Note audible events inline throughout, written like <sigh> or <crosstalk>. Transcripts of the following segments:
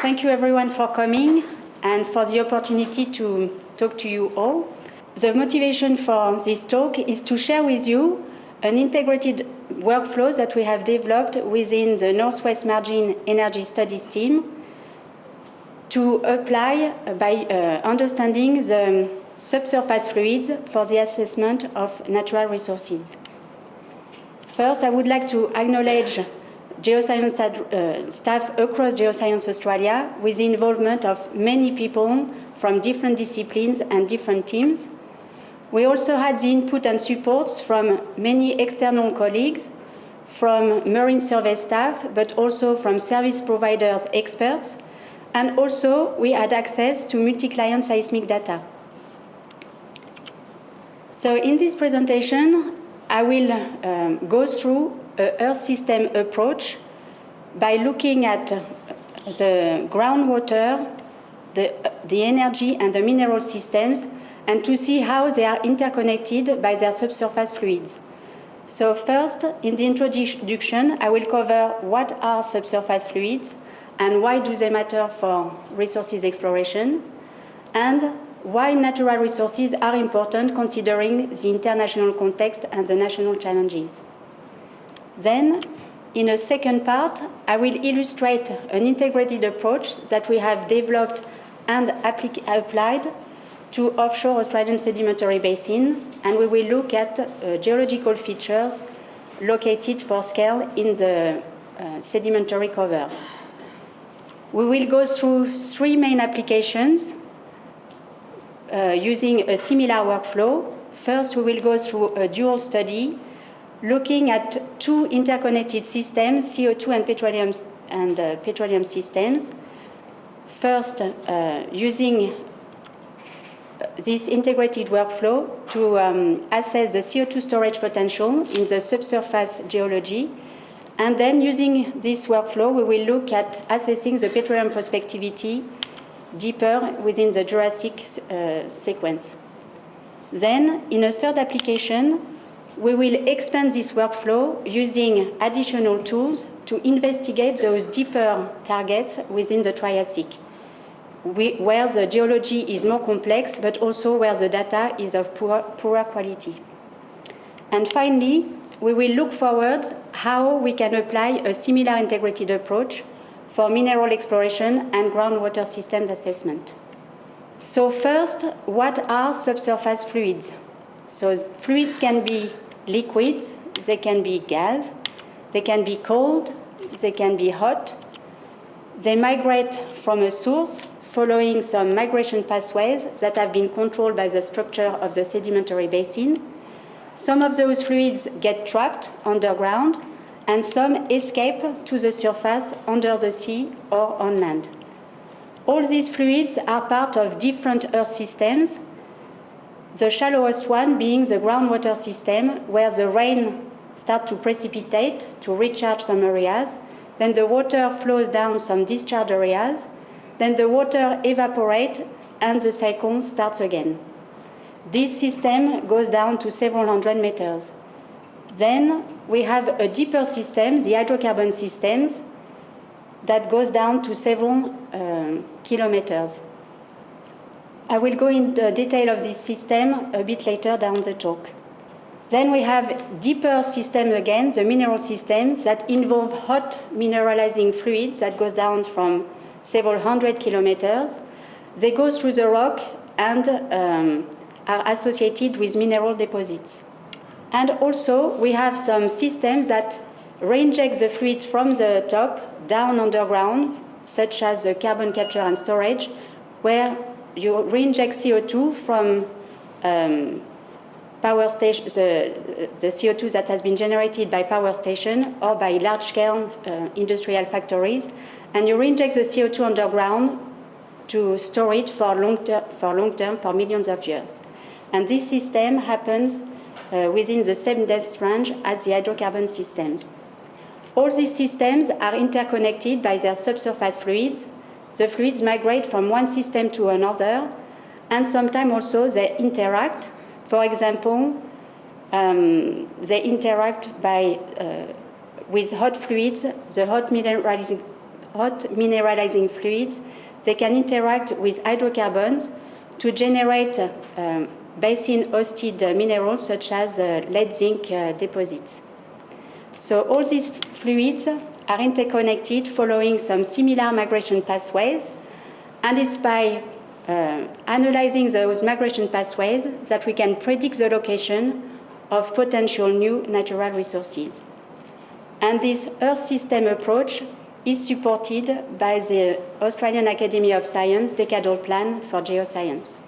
thank you everyone for coming and for the opportunity to talk to you all. The motivation for this talk is to share with you an integrated workflow that we have developed within the Northwest Margin Energy Studies team to apply by uh, understanding the subsurface fluids for the assessment of natural resources. First, I would like to acknowledge geoscience uh, staff across Geoscience Australia with the involvement of many people from different disciplines and different teams. We also had the input and supports from many external colleagues, from marine survey staff, but also from service providers experts, and also we had access to multi-client seismic data. So in this presentation, I will um, go through Earth system approach by looking at the groundwater, the, the energy and the mineral systems, and to see how they are interconnected by their subsurface fluids. So first, in the introduction, I will cover what are subsurface fluids and why do they matter for resources exploration, and why natural resources are important considering the international context and the national challenges. Then, in a second part, I will illustrate an integrated approach that we have developed and applied to offshore Australian sedimentary basin, and we will look at uh, geological features located for scale in the uh, sedimentary cover. We will go through three main applications uh, using a similar workflow. First, we will go through a dual study looking at two interconnected systems, CO2 and petroleum, and, uh, petroleum systems. First, uh, using uh, this integrated workflow to um, assess the CO2 storage potential in the subsurface geology. And then using this workflow, we will look at assessing the petroleum prospectivity deeper within the Jurassic uh, sequence. Then, in a third application, we will expand this workflow using additional tools to investigate those deeper targets within the Triassic, where the geology is more complex, but also where the data is of poor, poorer quality. And finally, we will look forward how we can apply a similar integrated approach for mineral exploration and groundwater systems assessment. So first, what are subsurface fluids? So fluids can be liquids, they can be gas, they can be cold, they can be hot. They migrate from a source following some migration pathways that have been controlled by the structure of the sedimentary basin. Some of those fluids get trapped underground and some escape to the surface under the sea or on land. All these fluids are part of different Earth systems the shallowest one being the groundwater system, where the rain starts to precipitate to recharge some areas, then the water flows down some discharge areas, then the water evaporates and the cycle starts again. This system goes down to several hundred meters. Then we have a deeper system, the hydrocarbon systems, that goes down to several um, kilometers. I will go into detail of this system a bit later down the talk. Then we have deeper systems again, the mineral systems that involve hot mineralizing fluids that goes down from several hundred kilometers. They go through the rock and um, are associated with mineral deposits. And also we have some systems that reinject the fluids from the top down underground, such as the carbon capture and storage, where you reinject CO2 from um, power station, the, the, CO2 that has been generated by power station or by large-scale uh, industrial factories, and you reinject the CO2 underground to store it for long, for long term, for millions of years. And this system happens uh, within the same depth range as the hydrocarbon systems. All these systems are interconnected by their subsurface fluids the fluids migrate from one system to another, and sometimes also they interact. For example, um, they interact by, uh, with hot fluids, the hot mineralizing hot mineralizing fluids, they can interact with hydrocarbons to generate um, basin-hosted minerals such as uh, lead zinc uh, deposits. So all these fluids are interconnected following some similar migration pathways, and it's by uh, analyzing those migration pathways that we can predict the location of potential new natural resources. And this Earth system approach is supported by the Australian Academy of Science Decadal Plan for Geoscience.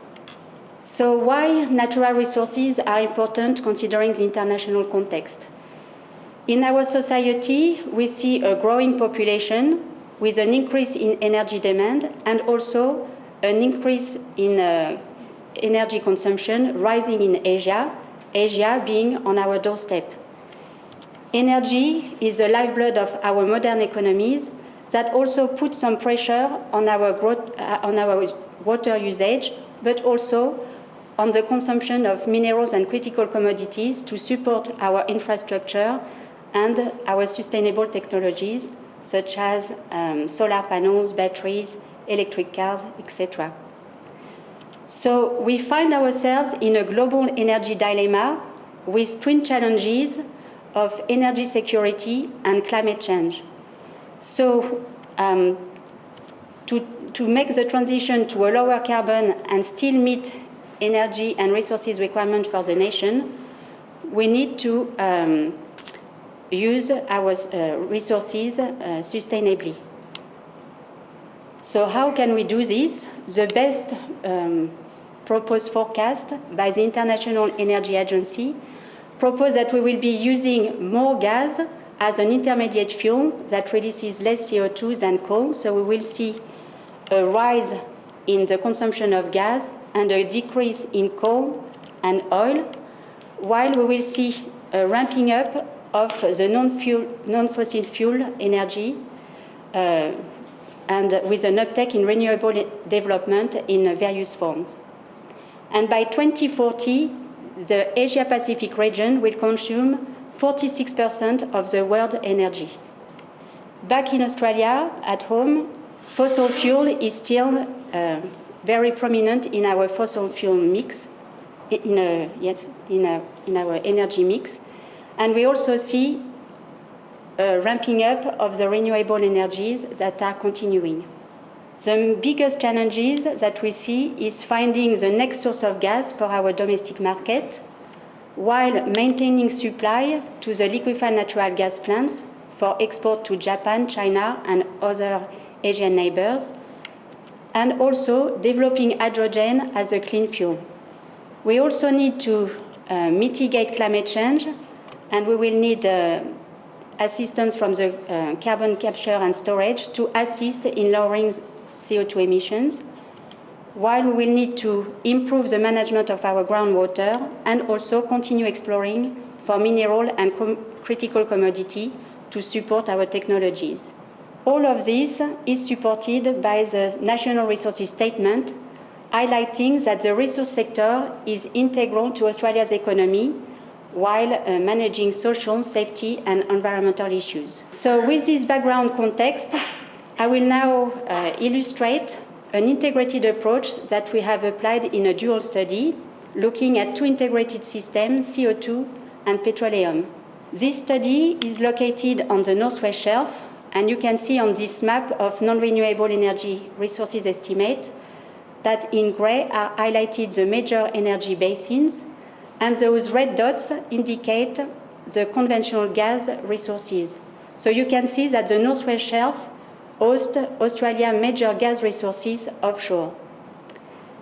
So why natural resources are important considering the international context? In our society, we see a growing population with an increase in energy demand and also an increase in uh, energy consumption rising in Asia, Asia being on our doorstep. Energy is the lifeblood of our modern economies that also puts some pressure on our, growth, uh, on our water usage, but also on the consumption of minerals and critical commodities to support our infrastructure and our sustainable technologies, such as um, solar panels, batteries, electric cars, etc. So we find ourselves in a global energy dilemma with twin challenges of energy security and climate change. So um, to, to make the transition to a lower carbon and still meet energy and resources requirements for the nation, we need to um, use our uh, resources uh, sustainably. So how can we do this? The best um, proposed forecast by the International Energy Agency propose that we will be using more gas as an intermediate fuel that releases less CO2 than coal. So we will see a rise in the consumption of gas and a decrease in coal and oil, while we will see a ramping up of the non-fossil fuel energy uh, and with an uptake in renewable development in various forms. And by 2040, the Asia-Pacific region will consume 46% of the world energy. Back in Australia, at home, fossil fuel is still uh, very prominent in our fossil fuel mix, in, a, yes, in, a, in our energy mix. And we also see a ramping up of the renewable energies that are continuing. The biggest challenges that we see is finding the next source of gas for our domestic market, while maintaining supply to the liquefied natural gas plants for export to Japan, China, and other Asian neighbors, and also developing hydrogen as a clean fuel. We also need to uh, mitigate climate change, and we will need uh, assistance from the uh, carbon capture and storage to assist in lowering CO2 emissions, while we will need to improve the management of our groundwater and also continue exploring for mineral and com critical commodity to support our technologies. All of this is supported by the National Resources Statement, highlighting that the resource sector is integral to Australia's economy while uh, managing social, safety and environmental issues. So with this background context, I will now uh, illustrate an integrated approach that we have applied in a dual study, looking at two integrated systems, CO2 and petroleum. This study is located on the Northwest Shelf and you can see on this map of non-renewable energy resources estimate that in gray are highlighted the major energy basins, and those red dots indicate the conventional gas resources. So you can see that the Northwest Shelf hosts Australia's major gas resources offshore.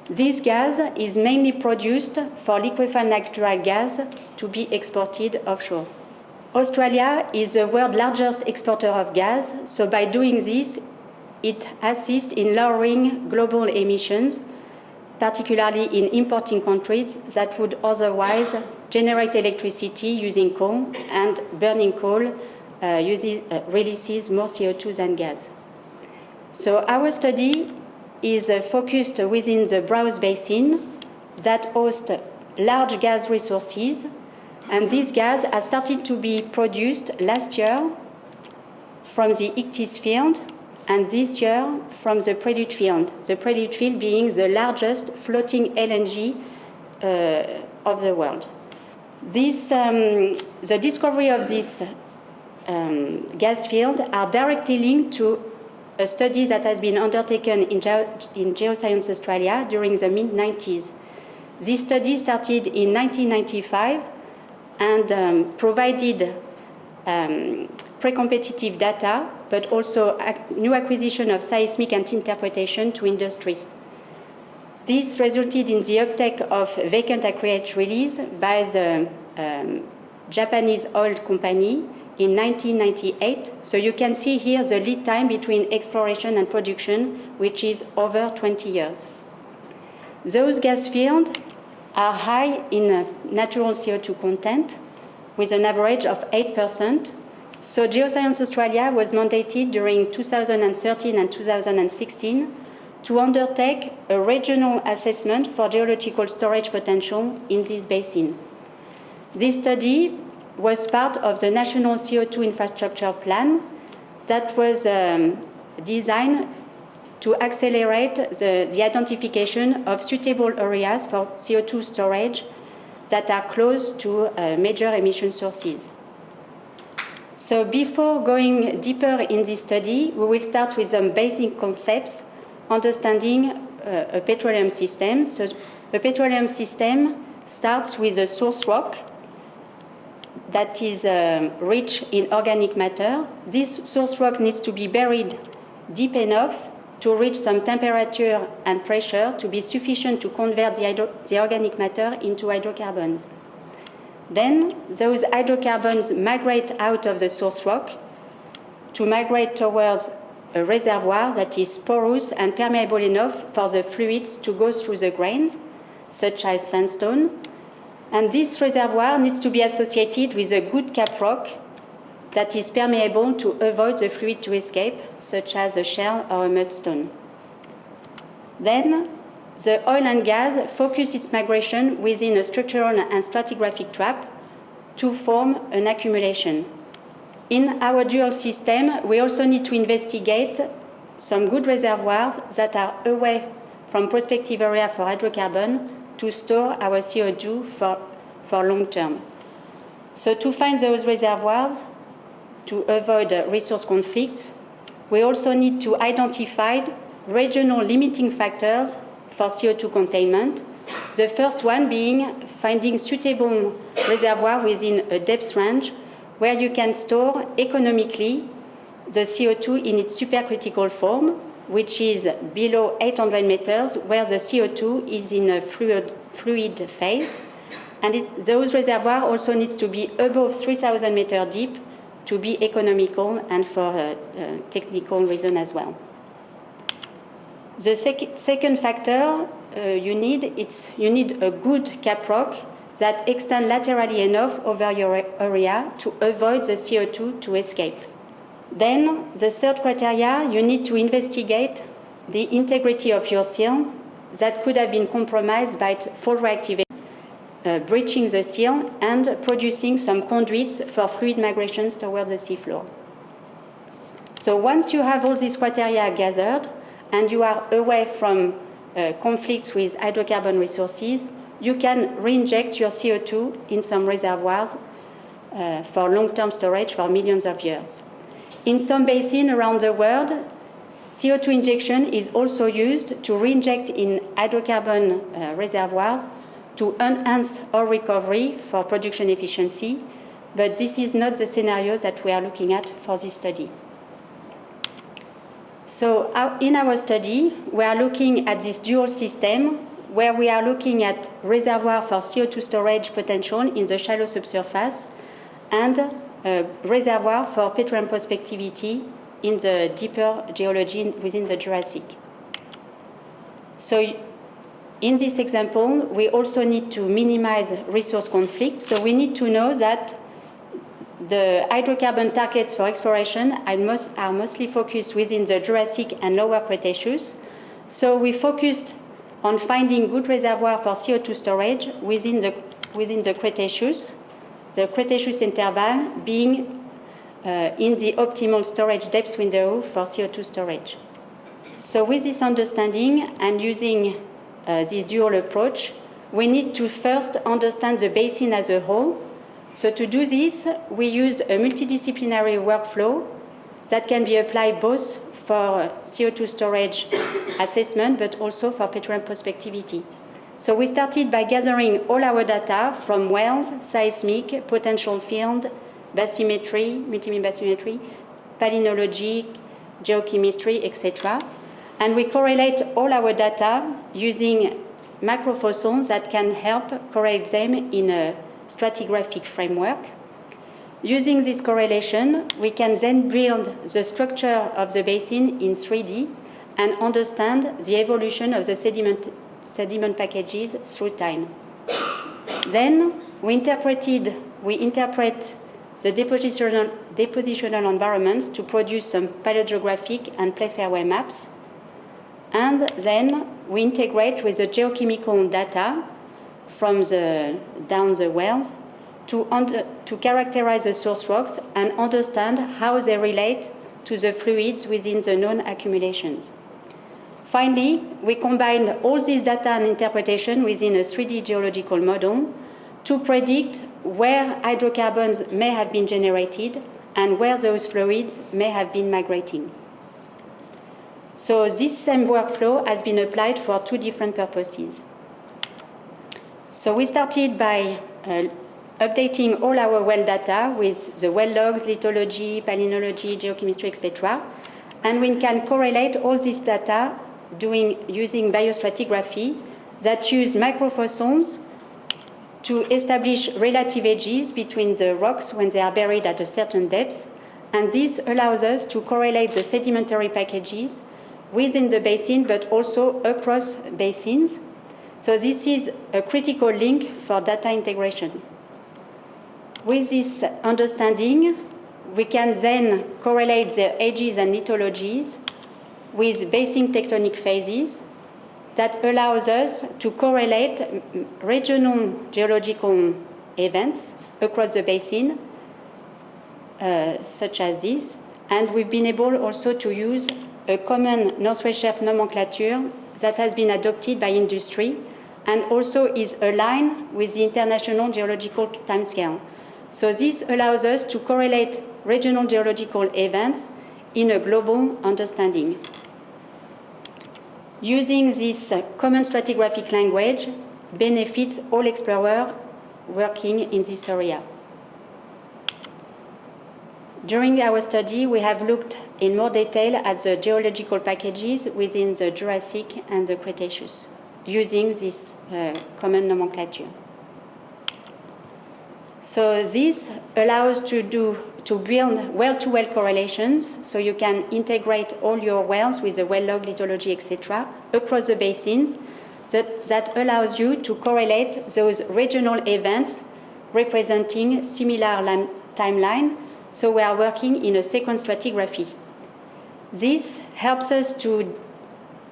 This gas is mainly produced for liquefied natural gas to be exported offshore. Australia is the world's largest exporter of gas, so by doing this, it assists in lowering global emissions, particularly in importing countries that would otherwise generate electricity using coal, and burning coal uh, uses, uh, releases more CO2 than gas. So our study is uh, focused within the Browse Basin that hosts large gas resources and this gas has started to be produced last year from the Ichthys field, and this year from the Prelude field. The Prelude field being the largest floating LNG uh, of the world. This, um, the discovery of this um, gas field are directly linked to a study that has been undertaken in, in Geoscience Australia during the mid-90s. This study started in 1995 and um, provided um, pre-competitive data, but also new acquisition of seismic and interpretation to industry. This resulted in the uptake of vacant acreage release by the um, Japanese oil company in 1998. So you can see here the lead time between exploration and production, which is over 20 years. Those gas fields are high in uh, natural CO2 content, with an average of 8%. So Geoscience Australia was mandated during 2013 and 2016 to undertake a regional assessment for geological storage potential in this basin. This study was part of the National CO2 Infrastructure Plan that was um, designed to accelerate the, the, identification of suitable areas for CO2 storage that are close to uh, major emission sources. So before going deeper in this study, we will start with some basic concepts understanding uh, a petroleum system. So a petroleum system starts with a source rock that is um, rich in organic matter. This source rock needs to be buried deep enough to reach some temperature and pressure to be sufficient to convert the, the organic matter into hydrocarbons. Then those hydrocarbons migrate out of the source rock to migrate towards a reservoir that is porous and permeable enough for the fluids to go through the grains, such as sandstone. And this reservoir needs to be associated with a good cap rock that is permeable to avoid the fluid to escape, such as a shell or a mudstone. Then, the oil and gas focus its migration within a structural and stratigraphic trap to form an accumulation. In our dual system, we also need to investigate some good reservoirs that are away from prospective area for hydrocarbon to store our CO2 for, for long term. So to find those reservoirs, to avoid resource conflicts, we also need to identify regional limiting factors for CO2 containment. The first one being finding suitable reservoir within a depth range where you can store economically the CO2 in its supercritical form, which is below 800 meters, where the CO2 is in a fluid, fluid phase. And it, those reservoirs also needs to be above 3,000 meters deep to be economical and for a, a technical reason as well. The sec second factor uh, you need, it's, you need a good cap rock that extend laterally enough over your area to avoid the CO2 to escape. Then, the third criteria, you need to investigate the integrity of your seal that could have been compromised by fault reactivation, uh, breaching the seal and producing some conduits for fluid migrations toward the seafloor. So once you have all these criteria gathered and you are away from uh, conflicts with hydrocarbon resources, you can reinject your CO2 in some reservoirs uh, for long-term storage for millions of years. In some basins around the world, CO2 injection is also used to reinject in hydrocarbon uh, reservoirs to enhance oil recovery for production efficiency, but this is not the scenario that we are looking at for this study. So in our study, we are looking at this dual system where we are looking at reservoir for CO2 storage potential in the shallow subsurface and a reservoir for petroleum prospectivity in the deeper geology within the Jurassic. So in this example, we also need to minimize resource conflict. So we need to know that the hydrocarbon targets for exploration are, most, are mostly focused within the Jurassic and Lower Cretaceous. So we focused on finding good reservoir for CO2 storage within the, within the Cretaceous, the Cretaceous interval being uh, in the optimal storage depth window for CO2 storage. So with this understanding and using uh, this dual approach, we need to first understand the basin as a whole. So to do this, we used a multidisciplinary workflow that can be applied both for CO2 storage <coughs> assessment, but also for petroleum prospectivity. So we started by gathering all our data from wells, seismic, potential field, bathymetry, multibeam bathymetry, palynology, geochemistry, etc. And we correlate all our data using microfossils that can help correlate them in a stratigraphic framework. Using this correlation, we can then build the structure of the basin in 3D and understand the evolution of the sediment, sediment packages through time. Then we interpreted, we interpret the depositional, depositional environments to produce some paleogeographic and play fairway maps. And then we integrate with the geochemical data from the, down the wells to, under, to characterize the source rocks and understand how they relate to the fluids within the known accumulations. Finally, we combined all this data and interpretation within a 3D geological model to predict where hydrocarbons may have been generated and where those fluids may have been migrating. So this same workflow has been applied for two different purposes. So we started by uh, updating all our well data with the well logs, lithology, palynology, geochemistry, etc. And we can correlate all this data doing, using biostratigraphy that use microfossils to establish relative edges between the rocks when they are buried at a certain depth. And this allows us to correlate the sedimentary packages within the basin, but also across basins. So this is a critical link for data integration. With this understanding, we can then correlate the ages and lithologies with basin tectonic phases that allows us to correlate regional geological events across the basin, uh, such as this. And we've been able also to use a common Northwest Shelf nomenclature that has been adopted by industry and also is aligned with the International Geological Timescale. So this allows us to correlate regional geological events in a global understanding. Using this uh, common stratigraphic language benefits all explorers working in this area. During our study, we have looked in more detail at the geological packages within the Jurassic and the Cretaceous, using this uh, common nomenclature. So this allows to do to build well-to-well -well correlations, so you can integrate all your wells with the well log, lithology, etc., across the basins. That, that allows you to correlate those regional events representing similar timeline. So we are working in a sequence stratigraphy. This helps us to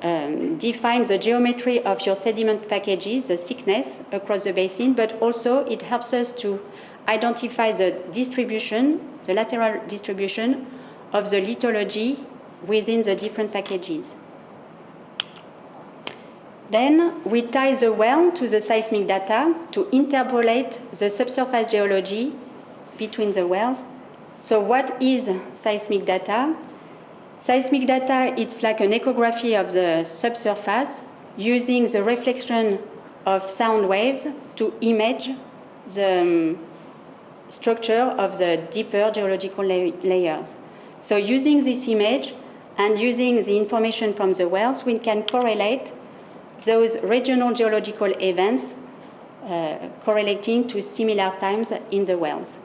um, define the geometry of your sediment packages, the thickness across the basin, but also it helps us to identify the distribution, the lateral distribution of the lithology within the different packages. Then we tie the well to the seismic data to interpolate the subsurface geology between the wells. So what is seismic data? Seismic data, it's like an echography of the subsurface using the reflection of sound waves to image the um, structure of the deeper geological la layers. So using this image and using the information from the wells, we can correlate those regional geological events uh, correlating to similar times in the wells.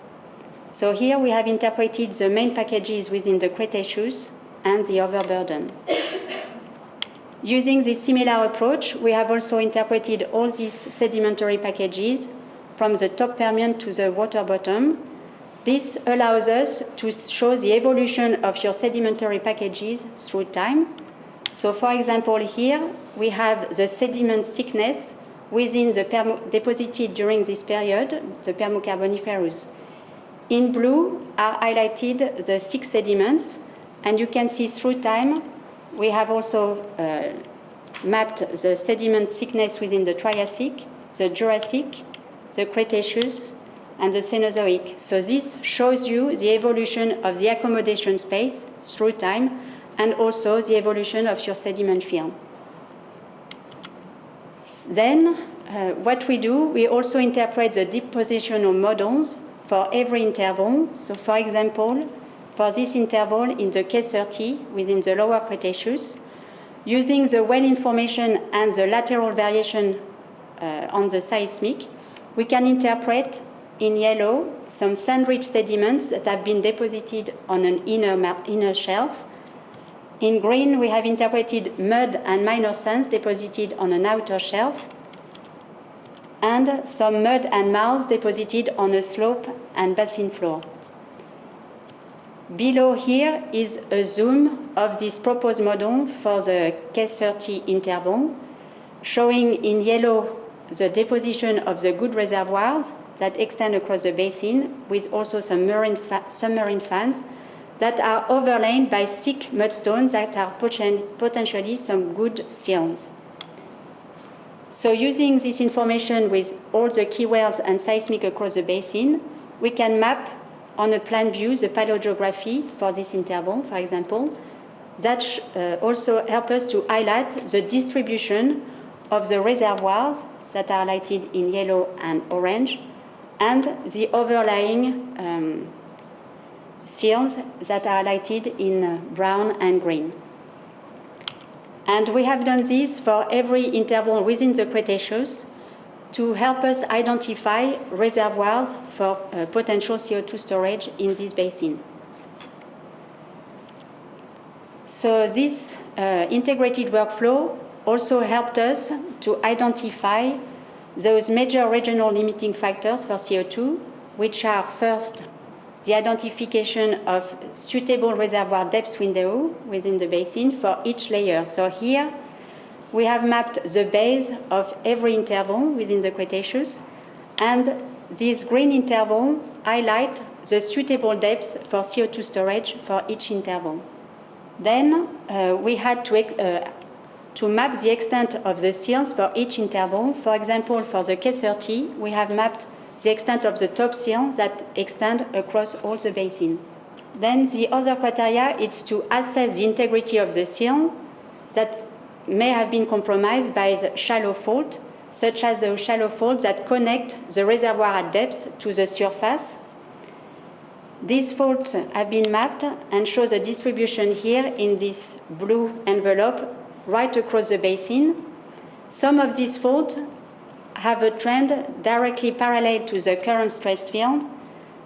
So here we have interpreted the main packages within the Cretaceous and the overburden. Using this similar approach, we have also interpreted all these sedimentary packages from the top Permian to the water bottom. This allows us to show the evolution of your sedimentary packages through time. So for example, here we have the sediment thickness within the deposited during this period, the Permo-Carboniferous. In blue are highlighted the six sediments, and you can see through time, we have also uh, mapped the sediment thickness within the Triassic, the Jurassic, the Cretaceous, and the Cenozoic. So this shows you the evolution of the accommodation space through time and also the evolution of your sediment film. Then, uh, what we do, we also interpret the depositional models for every interval. So, for example, for this interval in the K30 within the lower Cretaceous, using the well information and the lateral variation uh, on the seismic, we can interpret in yellow some sand-rich sediments that have been deposited on an inner, inner shelf. In green, we have interpreted mud and minor sands deposited on an outer shelf, and some mud and marls deposited on a slope and basin floor. Below here is a zoom of this proposed model for the K30 interval, showing in yellow the deposition of the good reservoirs that extend across the basin, with also some marine fa submarine fans that are overlain by thick mudstones that are poten potentially some good seals. So using this information with all the key wells and seismic across the basin, we can map on a plan view the paleogeography for this interval, for example, that uh, also help us to highlight the distribution of the reservoirs that are lighted in yellow and orange, and the overlying um, seals that are lighted in uh, brown and green. And we have done this for every interval within the Cretaceous to help us identify reservoirs for uh, potential CO2 storage in this basin. So this uh, integrated workflow also helped us to identify those major regional limiting factors for CO2, which are first the identification of suitable reservoir depth window within the basin for each layer. So here we have mapped the base of every interval within the Cretaceous, and this green interval highlight the suitable depths for CO2 storage for each interval. Then uh, we had to, uh, to map the extent of the seals for each interval. For example, for the K30, we have mapped the extent of the top seal that extend across all the basin. Then the other criteria is to assess the integrity of the seal that may have been compromised by the shallow fault, such as the shallow faults that connect the reservoir at depth to the surface. These faults have been mapped and show the distribution here in this blue envelope right across the basin. Some of these faults have a trend directly parallel to the current stress field,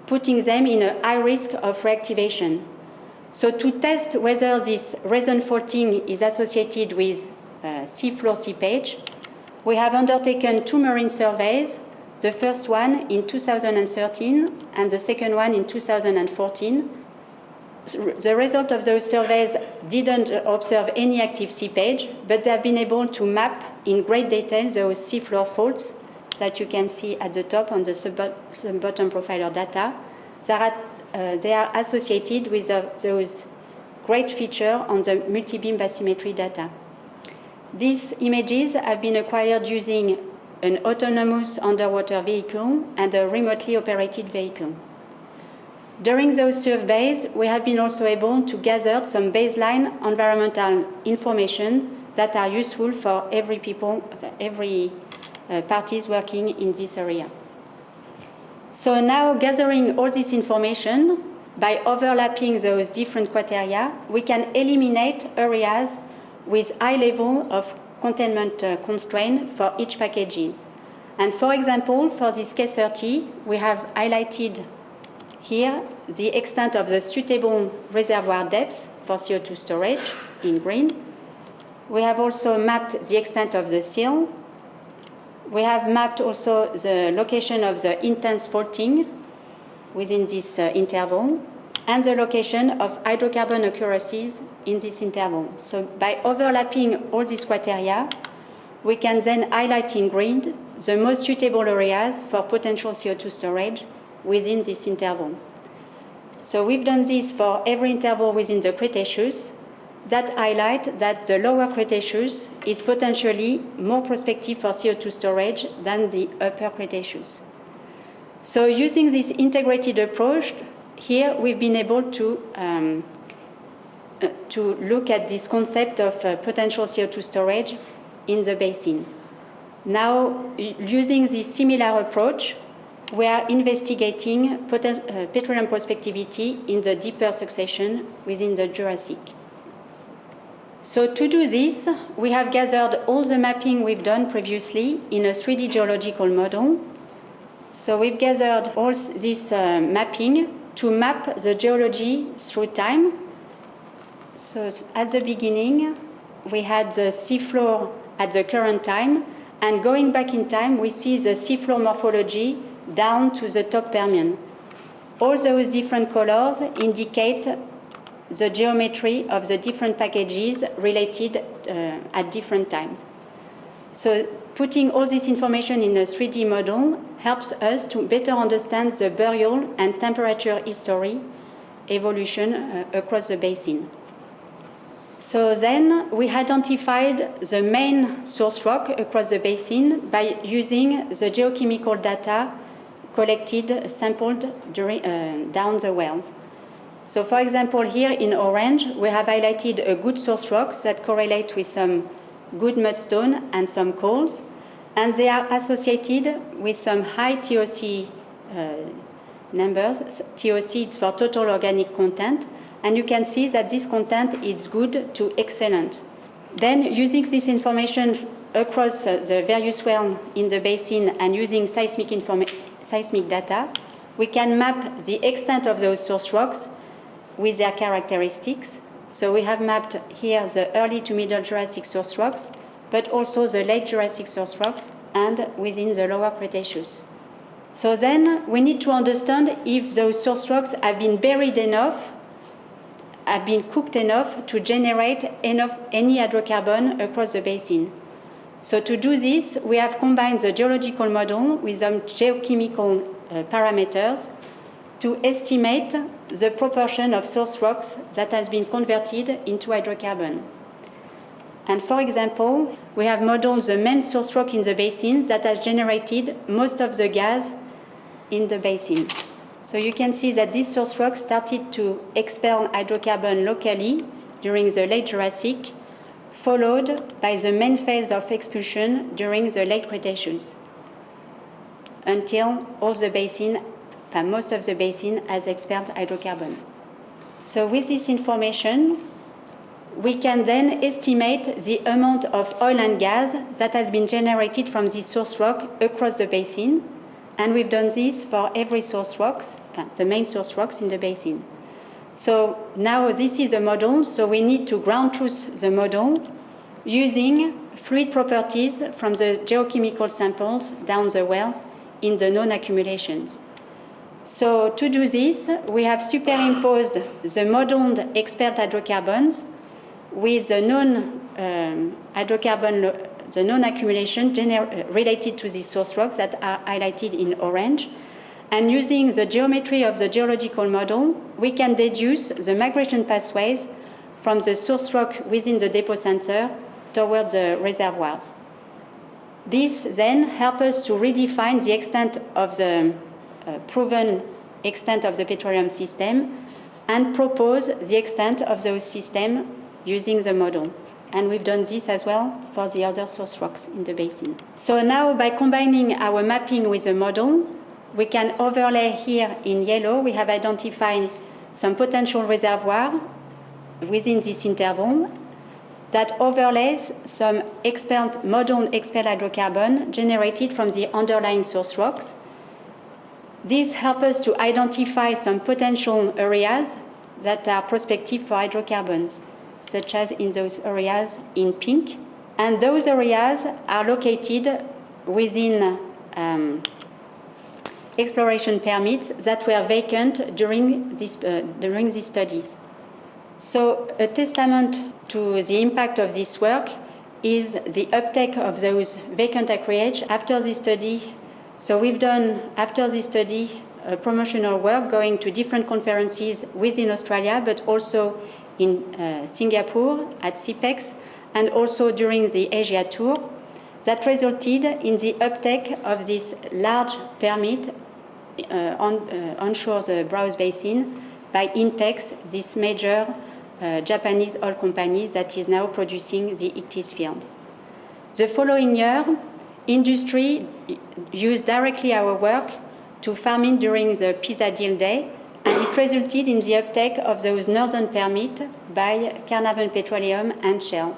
putting them in a high risk of reactivation. So to test whether this resin faulting is associated with uh, seafloor seepage, we have undertaken two marine surveys, the first one in 2013 and the second one in 2014. The result of those surveys didn't observe any active seepage, but they have been able to map in great detail those seafloor faults that you can see at the top on the sub-bottom profiler data. That uh, they are associated with uh, those great features on the multi-beam bathymetry data. These images have been acquired using an autonomous underwater vehicle and a remotely operated vehicle. During those surveys, we have been also able to gather some baseline environmental information that are useful for every people, every uh, parties working in this area. So now gathering all this information, by overlapping those different criteria, we can eliminate areas with high level of containment uh, constraint for each packages. And for example, for this K30, we have highlighted here the extent of the suitable reservoir depth for CO2 storage in green. We have also mapped the extent of the seal we have mapped also the location of the intense faulting within this uh, interval and the location of hydrocarbon occurrences in this interval. So by overlapping all these criteria, we can then highlight in green the most suitable areas for potential CO2 storage within this interval. So we've done this for every interval within the Cretaceous that highlight that the lower Cretaceous is potentially more prospective for CO2 storage than the upper Cretaceous. So using this integrated approach, here we've been able to, um, uh, to look at this concept of uh, potential CO2 storage in the basin. Now, using this similar approach, we are investigating uh, petroleum prospectivity in the deeper succession within the Jurassic. So to do this, we have gathered all the mapping we've done previously in a 3D geological model. So we've gathered all this uh, mapping to map the geology through time. So at the beginning, we had the seafloor at the current time, and going back in time, we see the seafloor morphology down to the top Permian. All those different colors indicate the geometry of the different packages related uh, at different times. So putting all this information in a 3D model helps us to better understand the burial and temperature history evolution uh, across the basin. So then we identified the main source rock across the basin by using the geochemical data collected, sampled during, uh, down the wells. So for example, here in orange, we have highlighted a good source rocks that correlate with some good mudstone and some coals, and they are associated with some high TOC uh, numbers. TOC is for total organic content, and you can see that this content is good to excellent. Then using this information across uh, the various wells in the basin and using seismic, seismic data, we can map the extent of those source rocks with their characteristics. So we have mapped here the early to middle Jurassic source rocks, but also the late Jurassic source rocks and within the lower Cretaceous. So then we need to understand if those source rocks have been buried enough, have been cooked enough to generate enough any hydrocarbon across the basin. So to do this, we have combined the geological model with some geochemical uh, parameters to estimate the proportion of source rocks that has been converted into hydrocarbon. And for example, we have modeled the main source rock in the basin that has generated most of the gas in the basin. So you can see that this source rock started to expel hydrocarbon locally during the late Jurassic, followed by the main phase of expulsion during the late Cretaceous, until all the basin Uh, most of the basin has expelled hydrocarbon. So with this information, we can then estimate the amount of oil and gas that has been generated from this source rock across the basin. And we've done this for every source rocks, uh, the main source rocks in the basin. So now this is a model, so we need to ground truth the model using fluid properties from the geochemical samples down the wells in the known accumulations. So to do this, we have superimposed the modeled expert hydrocarbons with the known um, hydrocarbon, the known accumulation related to these source rocks that are highlighted in orange. And using the geometry of the geological model, we can deduce the migration pathways from the source rock within the depocenter toward the reservoirs. This then helps us to redefine the extent of the uh, Uh, proven extent of the petroleum system and propose the extent of those systems using the model. And we've done this as well for the other source rocks in the basin. So now by combining our mapping with the model, we can overlay here in yellow, we have identified some potential reservoir within this interval that overlays some modern expelled hydrocarbon generated from the underlying source rocks these help us to identify some potential areas that are prospective for hydrocarbons, such as in those areas in pink. And those areas are located within um, exploration permits that were vacant during, this, uh, during these studies. So a testament to the impact of this work is the uptake of those vacant acreage after this study so we've done, after this study, promotional work going to different conferences within Australia, but also in uh, Singapore at SEAPEX, and also during the Asia tour, that resulted in the uptake of this large permit uh, on, uh, onshore the Browse Basin by INPEX, this major uh, Japanese oil company that is now producing the Ichthys field. The following year, industry used directly our work to farm in during the PESA deal day, and it resulted in the uptake of those northern permits by Carnarvon Petroleum and Shell.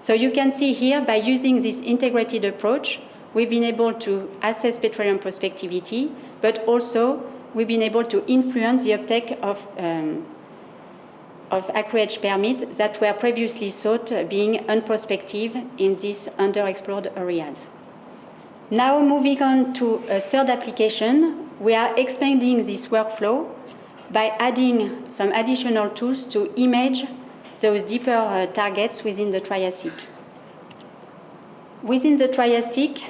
So you can see here, by using this integrated approach, we've been able to assess petroleum prospectivity, but also we've been able to influence the uptake of, um, of acreage permits that were previously thought being unprospective in these underexplored areas. Now moving on to a third application, we are expanding this workflow by adding some additional tools to image those deeper uh, targets within the Triassic. Within the Triassic,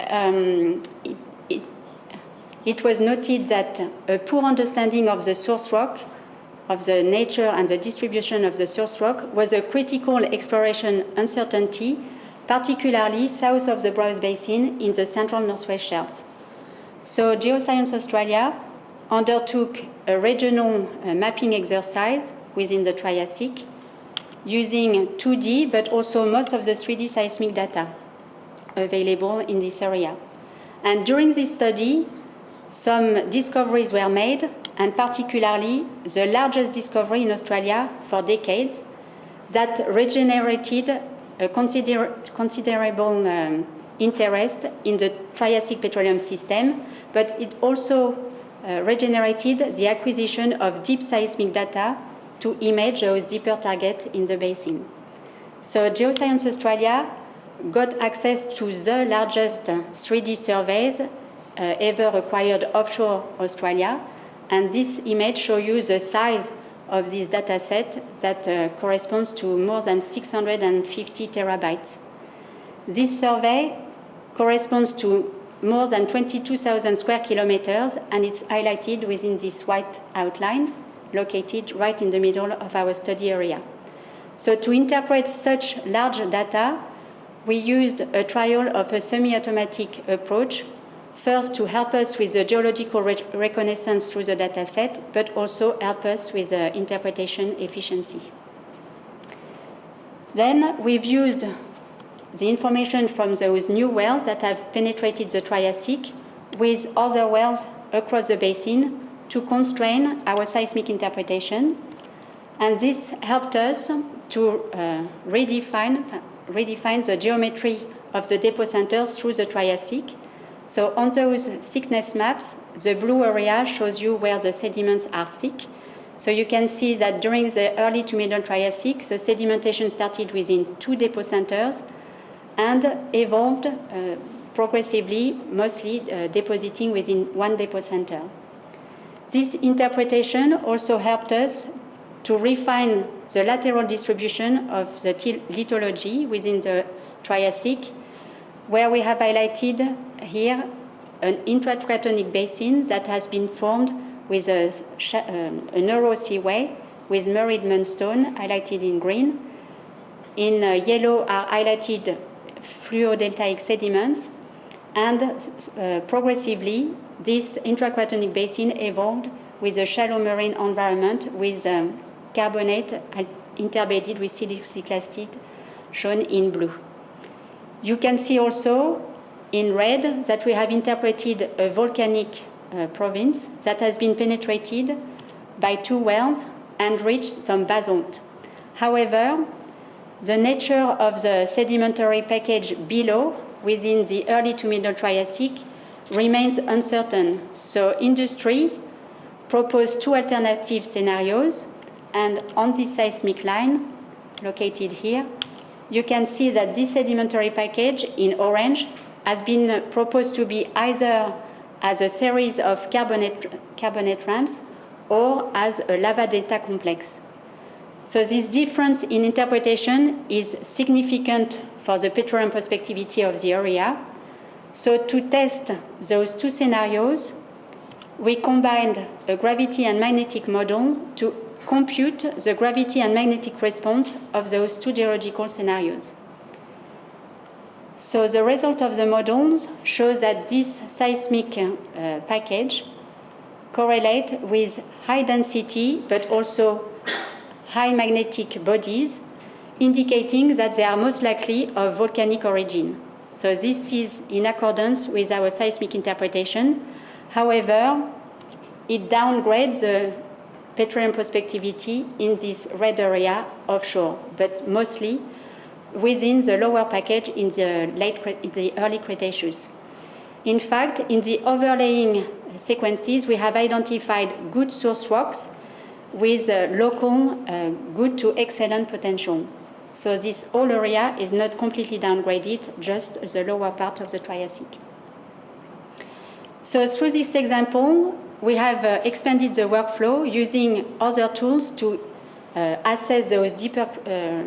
um, it, it, it, was noted that a poor understanding of the source rock, of the nature and the distribution of the source rock, was a critical exploration uncertainty, particularly south of the Browse Basin in the central Northwest Shelf. So Geoscience Australia undertook a regional uh, mapping exercise within the Triassic using 2D, but also most of the 3D seismic data available in this area. And during this study, some discoveries were made, and particularly the largest discovery in Australia for decades that regenerated a consider considerable um, interest in the Triassic petroleum system, but it also uh, regenerated the acquisition of deep seismic data to image those deeper targets in the basin. So Geoscience Australia got access to the largest 3D surveys uh, ever acquired offshore Australia, and this image shows you the size of this data set that uh, corresponds to more than 650 terabytes. This survey corresponds to more than 22,000 square kilometers, and it's highlighted within this white outline located right in the middle of our study area. So to interpret such large data, we used a trial of a semi-automatic approach, first to help us with the geological re reconnaissance through the dataset, but also help us with the interpretation efficiency. Then we've used the information from those new wells that have penetrated the Triassic with other wells across the basin to constrain our seismic interpretation. And this helped us to uh, redefine, redefine the geometry of the depocenters through the Triassic. So on those thickness maps, the blue area shows you where the sediments are thick. So you can see that during the early to middle Triassic, the sedimentation started within two depocenters and evolved uh, progressively, mostly uh, depositing within one depocenter. This interpretation also helped us to refine the lateral distribution of the lithology within the Triassic, where we have highlighted here an intracratonic basin that has been formed with a, um, a narrow seaway with Murrid Mudstone highlighted in green. In uh, yellow are highlighted fluviodeltaic sediments, and uh, progressively this intracratonic basin evolved with a shallow marine environment with um, carbonate interbedded with siliciclastite shown in blue. You can see also in red that we have interpreted a volcanic uh, province that has been penetrated by two wells and reached some basalt. However, the nature of the sedimentary package below within the early to middle Triassic remains uncertain. So industry proposed two alternative scenarios, and on this seismic line, located here, you can see that this sedimentary package in orange has been proposed to be either as a series of carbonate, carbonate ramps or as a lava delta complex. So this difference in interpretation is significant for the petroleum prospectivity of the area, so to test those two scenarios, we combined a gravity and magnetic model to compute the gravity and magnetic response of those two geological scenarios. So the result of the models shows that this seismic uh, package correlates with high density but also high magnetic bodies, indicating that they are most likely of volcanic origin. So this is in accordance with our seismic interpretation. However, it downgrades the petroleum prospectivity in this red area offshore, but mostly within the lower package in the, late, in the early Cretaceous. In fact, in the overlaying sequences, we have identified good source rocks with uh, local uh, good to excellent potential. So this whole area is not completely downgraded, just the lower part of the Triassic. So through this example, we have uh, expanded the workflow using other tools to uh, assess those deeper, uh,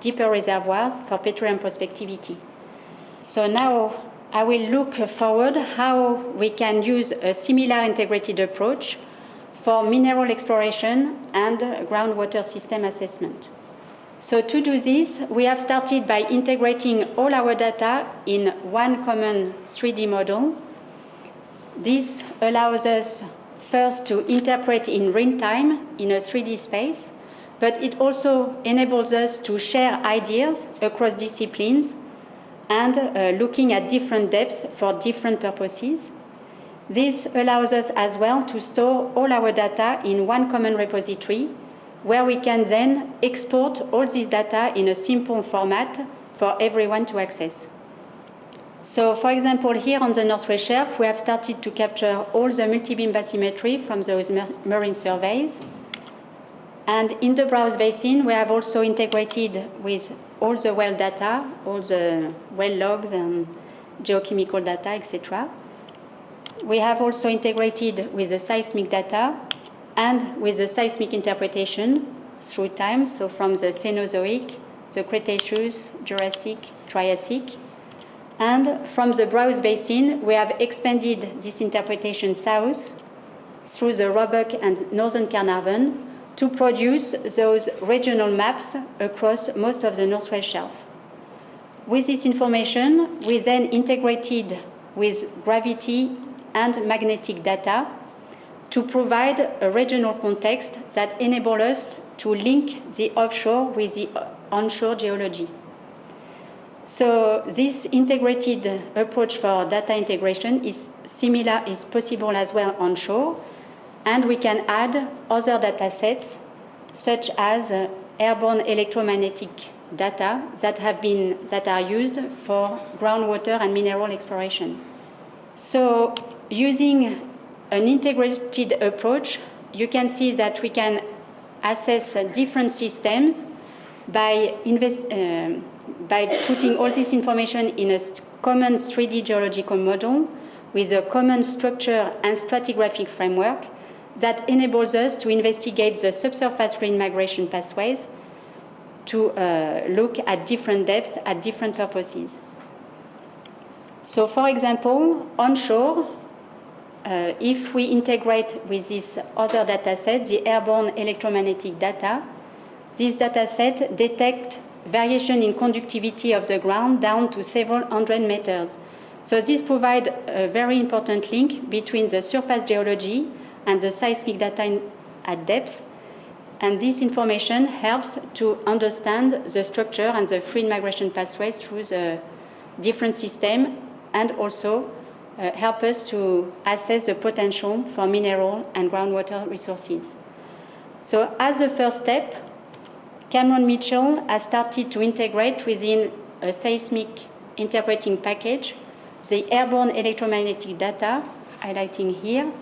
deeper reservoirs for petroleum prospectivity. So now I will look forward how we can use a similar integrated approach for mineral exploration and groundwater system assessment. So to do this, we have started by integrating all our data in one common 3D model. This allows us first to interpret in real time in a 3D space, but it also enables us to share ideas across disciplines and uh, looking at different depths for different purposes. This allows us as well to store all our data in one common repository where we can then export all this data in a simple format for everyone to access. So, for example, here on the Northwest Shelf, we have started to capture all the multi-beam bathymetry from those marine surveys. And in the Browse Basin, we have also integrated with all the well data, all the well logs and geochemical data, etc. We have also integrated with the seismic data and with the seismic interpretation through time, so from the Cenozoic, the Cretaceous, Jurassic, Triassic, and from the Browse Basin, we have expanded this interpretation south through the Roebuck and Northern Carnarvon to produce those regional maps across most of the Northwest Shelf. With this information, we then integrated with gravity and magnetic data to provide a regional context that enable us to link the offshore with the onshore geology. So this integrated approach for data integration is similar, is possible as well onshore, and we can add other data sets such as uh, airborne electromagnetic data that have been that are used for groundwater and mineral exploration. So using an integrated approach, you can see that we can assess uh, different systems by invest, uh, by putting all this information in a common 3D geological model with a common structure and stratigraphic framework that enables us to investigate the subsurface green migration pathways to uh, look at different depths at different purposes. So for example, onshore, uh, if we integrate with this other data set, the airborne electromagnetic data, this data set detect variation in conductivity of the ground down to several hundred meters. So this provides a very important link between the surface geology and the seismic data at depth. And this information helps to understand the structure and the fluid migration pathways through the different system and also uh, help us to assess the potential for mineral and groundwater resources. So as a first step, Cameron Mitchell has started to integrate within a seismic interpreting package the airborne electromagnetic data, highlighting here,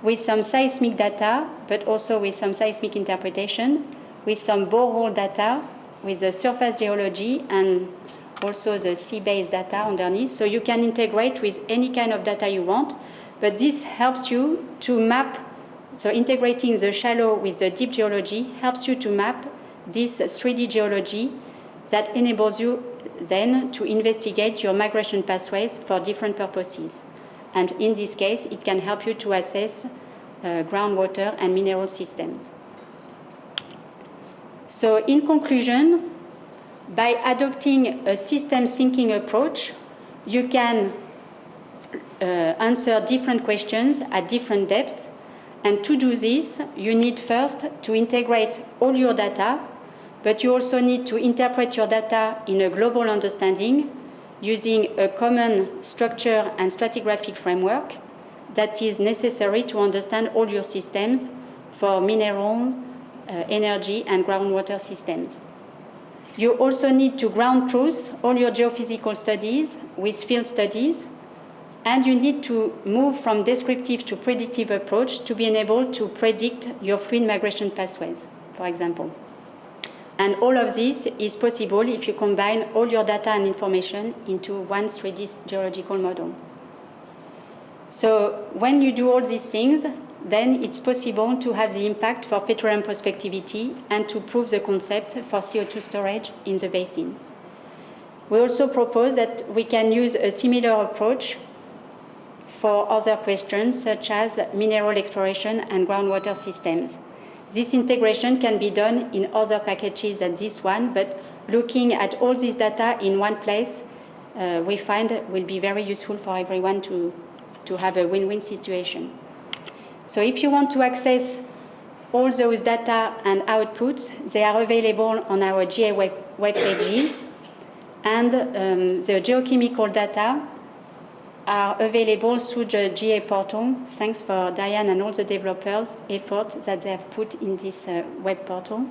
with some seismic data, but also with some seismic interpretation, with some borehole data, with the surface geology and also the sea-based data underneath. So you can integrate with any kind of data you want, but this helps you to map, so integrating the shallow with the deep geology helps you to map this 3D geology that enables you then to investigate your migration pathways for different purposes. And in this case, it can help you to assess uh, groundwater and mineral systems. So in conclusion, by adopting a system thinking approach, you can uh, answer different questions at different depths. And to do this, you need first to integrate all your data, but you also need to interpret your data in a global understanding using a common structure and stratigraphic framework that is necessary to understand all your systems for mineral, uh, energy, and groundwater systems. You also need to ground truth all your geophysical studies with field studies, and you need to move from descriptive to predictive approach to be able to predict your fluid migration pathways, for example. And all of this is possible if you combine all your data and information into one 3D geological model. So when you do all these things, then it's possible to have the impact for petroleum prospectivity and to prove the concept for CO2 storage in the basin. We also propose that we can use a similar approach for other questions such as mineral exploration and groundwater systems. This integration can be done in other packages than this one, but looking at all this data in one place, uh, we find will be very useful for everyone to, to have a win-win situation. So if you want to access all those data and outputs, they are available on our GA web, web pages. And um, the geochemical data are available through the GA portal. Thanks for Diane and all the developers' effort that they have put in this uh, web portal.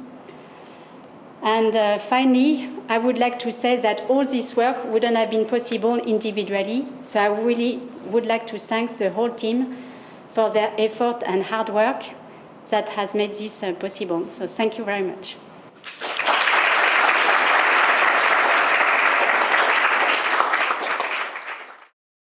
And uh, finally, I would like to say that all this work wouldn't have been possible individually. So I really would like to thank the whole team for their effort and hard work that has made this uh, possible. So thank you very much.